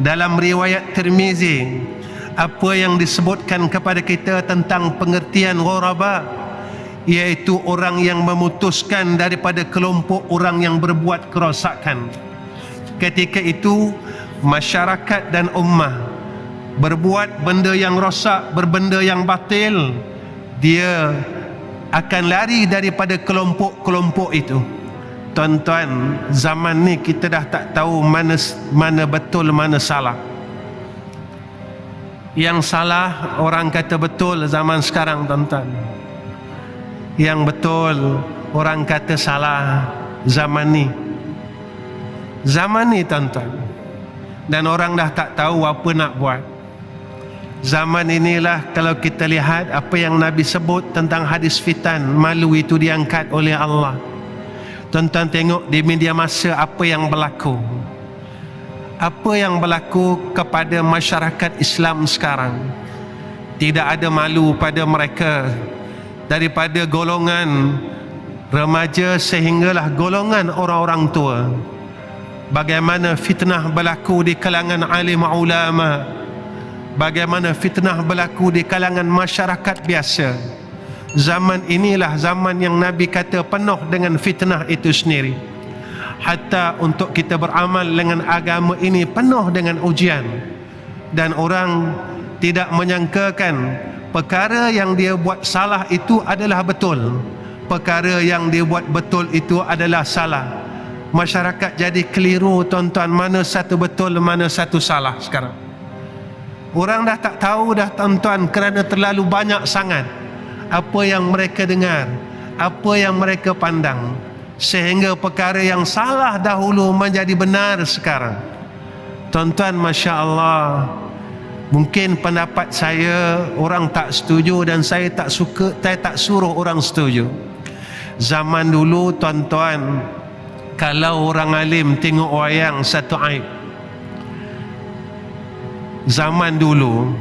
dalam riwayat Tirmizi apa yang disebutkan kepada kita tentang pengertian ghuraba iaitu orang yang memutuskan daripada kelompok orang yang berbuat kerosakan. Ketika itu masyarakat dan ummah berbuat benda yang rosak berbenda yang batil dia akan lari daripada kelompok-kelompok itu tuan-tuan zaman ni kita dah tak tahu mana mana betul mana salah. Yang salah orang kata betul zaman sekarang tuan-tuan. Yang betul orang kata salah zaman ni. Zaman ni tuan-tuan. Dan orang dah tak tahu apa nak buat. Zaman inilah kalau kita lihat apa yang Nabi sebut tentang hadis fitan malu itu diangkat oleh Allah tuan-tuan tengok di media masa apa yang berlaku. Apa yang berlaku kepada masyarakat Islam sekarang? Tidak ada malu pada mereka daripada golongan remaja sehinggalah golongan orang-orang tua. Bagaimana fitnah berlaku di kalangan alim ulama? Bagaimana fitnah berlaku di kalangan masyarakat biasa zaman inilah zaman yang Nabi kata penuh dengan fitnah itu sendiri. Hatta untuk kita beramal dengan agama ini penuh dengan ujian. Dan orang tidak menyangkakan perkara yang dia buat salah itu adalah betul. Perkara yang dia buat betul itu adalah salah. Masyarakat jadi keliru tuan-tuan mana satu betul mana satu salah sekarang. Orang dah tak tahu dah tuan-tuan kerana terlalu banyak sangat apa yang mereka dengar apa yang mereka pandang sehingga perkara yang salah dahulu menjadi benar sekarang. Tuan-tuan Masya Allah mungkin pendapat saya orang tak setuju dan saya tak suka saya tak suruh orang setuju. Zaman dulu tuan-tuan kalau orang alim tengok wayang satu aib. Zaman dulu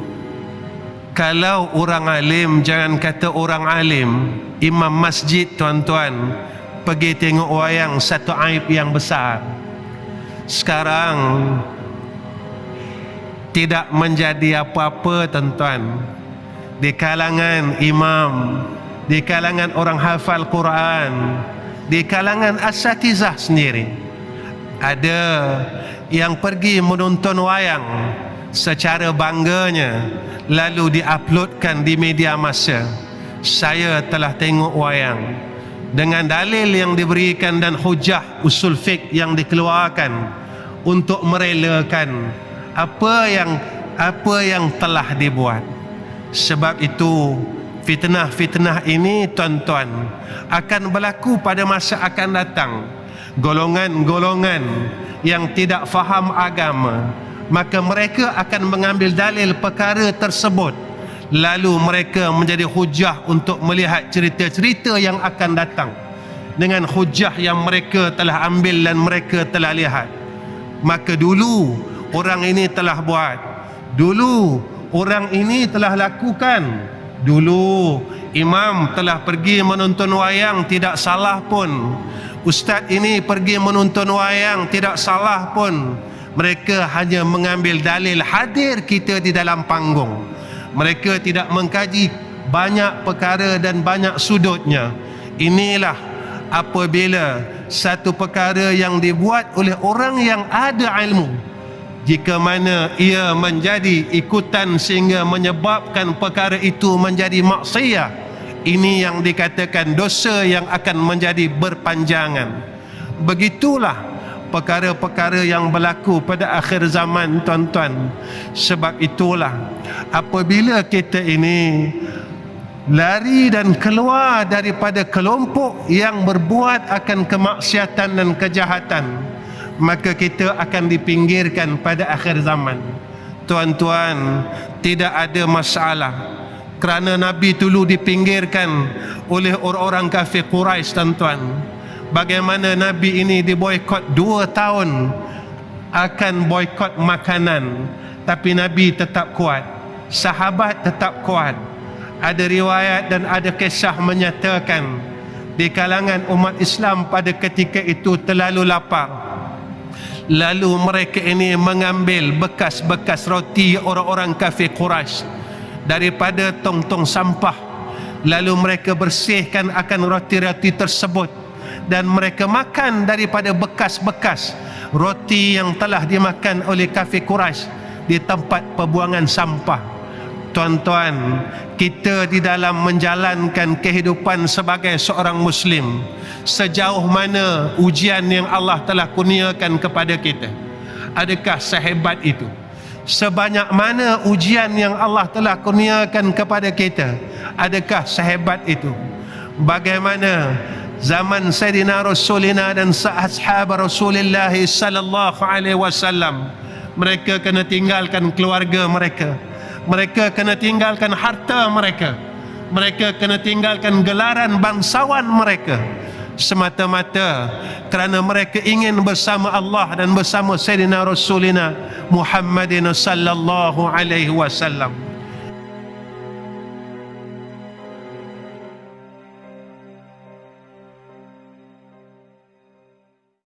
kalau orang alim jangan kata orang alim. Imam masjid tuan-tuan pergi tengok wayang satu aib yang besar. Sekarang tidak menjadi apa-apa tuan-tuan. Di kalangan imam di kalangan orang hafal Quran di kalangan asatizah sendiri ada yang pergi menonton wayang secara bangganya lalu diuploadkan di media masa saya telah tengok wayang. Dengan dalil yang diberikan dan hujah usul fiqh yang dikeluarkan untuk merelakan apa yang apa yang telah dibuat. Sebab itu fitnah-fitnah ini tuan-tuan akan berlaku pada masa akan datang. Golongan-golongan yang tidak faham agama maka mereka akan mengambil dalil perkara tersebut. Lalu mereka menjadi hujah untuk melihat cerita-cerita yang akan datang dengan hujah yang mereka telah ambil dan mereka telah lihat. Maka dulu orang ini telah buat. Dulu orang ini telah lakukan. Dulu imam telah pergi menonton wayang tidak salah pun. Ustaz ini pergi menonton wayang tidak salah pun mereka hanya mengambil dalil hadir kita di dalam panggung. Mereka tidak mengkaji banyak perkara dan banyak sudutnya. Inilah apabila satu perkara yang dibuat oleh orang yang ada ilmu jika mana ia menjadi ikutan sehingga menyebabkan perkara itu menjadi maksiat ini yang dikatakan dosa yang akan menjadi berpanjangan. Begitulah perkara-perkara yang berlaku pada akhir zaman tuan-tuan. Sebab itulah apabila kita ini lari dan keluar daripada kelompok yang berbuat akan kemaksiatan dan kejahatan maka kita akan dipinggirkan pada akhir zaman. Tuan-tuan tidak ada masalah. Kerana Nabi dulu dipinggirkan oleh orang-orang kafir Quraisy tuan-tuan bagaimana Nabi ini diboykot dua tahun akan boykot makanan. Tapi Nabi tetap kuat. Sahabat tetap kuat. Ada riwayat dan ada kisah menyatakan di kalangan umat Islam pada ketika itu terlalu lapar lalu mereka ini mengambil bekas-bekas roti orang-orang kafir Quraisy daripada tong-tong sampah. Lalu mereka bersihkan akan roti-roti tersebut dan mereka makan daripada bekas-bekas roti yang telah dimakan oleh kafir Quraisy di tempat pembuangan sampah. Tuan-tuan kita di dalam menjalankan kehidupan sebagai seorang muslim sejauh mana ujian yang Allah telah kurniakan kepada kita. Adakah sehebat itu? Sebanyak mana ujian yang Allah telah kurniakan kepada kita adakah sehebat itu? Bagaimana zaman Sayyidina Rasulina dan sahab Rasulullah sallallahu alaihi wasallam. Mereka kena tinggalkan keluarga mereka. Mereka kena tinggalkan harta mereka. Mereka kena tinggalkan gelaran bangsawan mereka. Semata-mata kerana mereka ingin bersama Allah dan bersama Sayyidina Rasulina Muhammadin sallallahu alaihi wasallam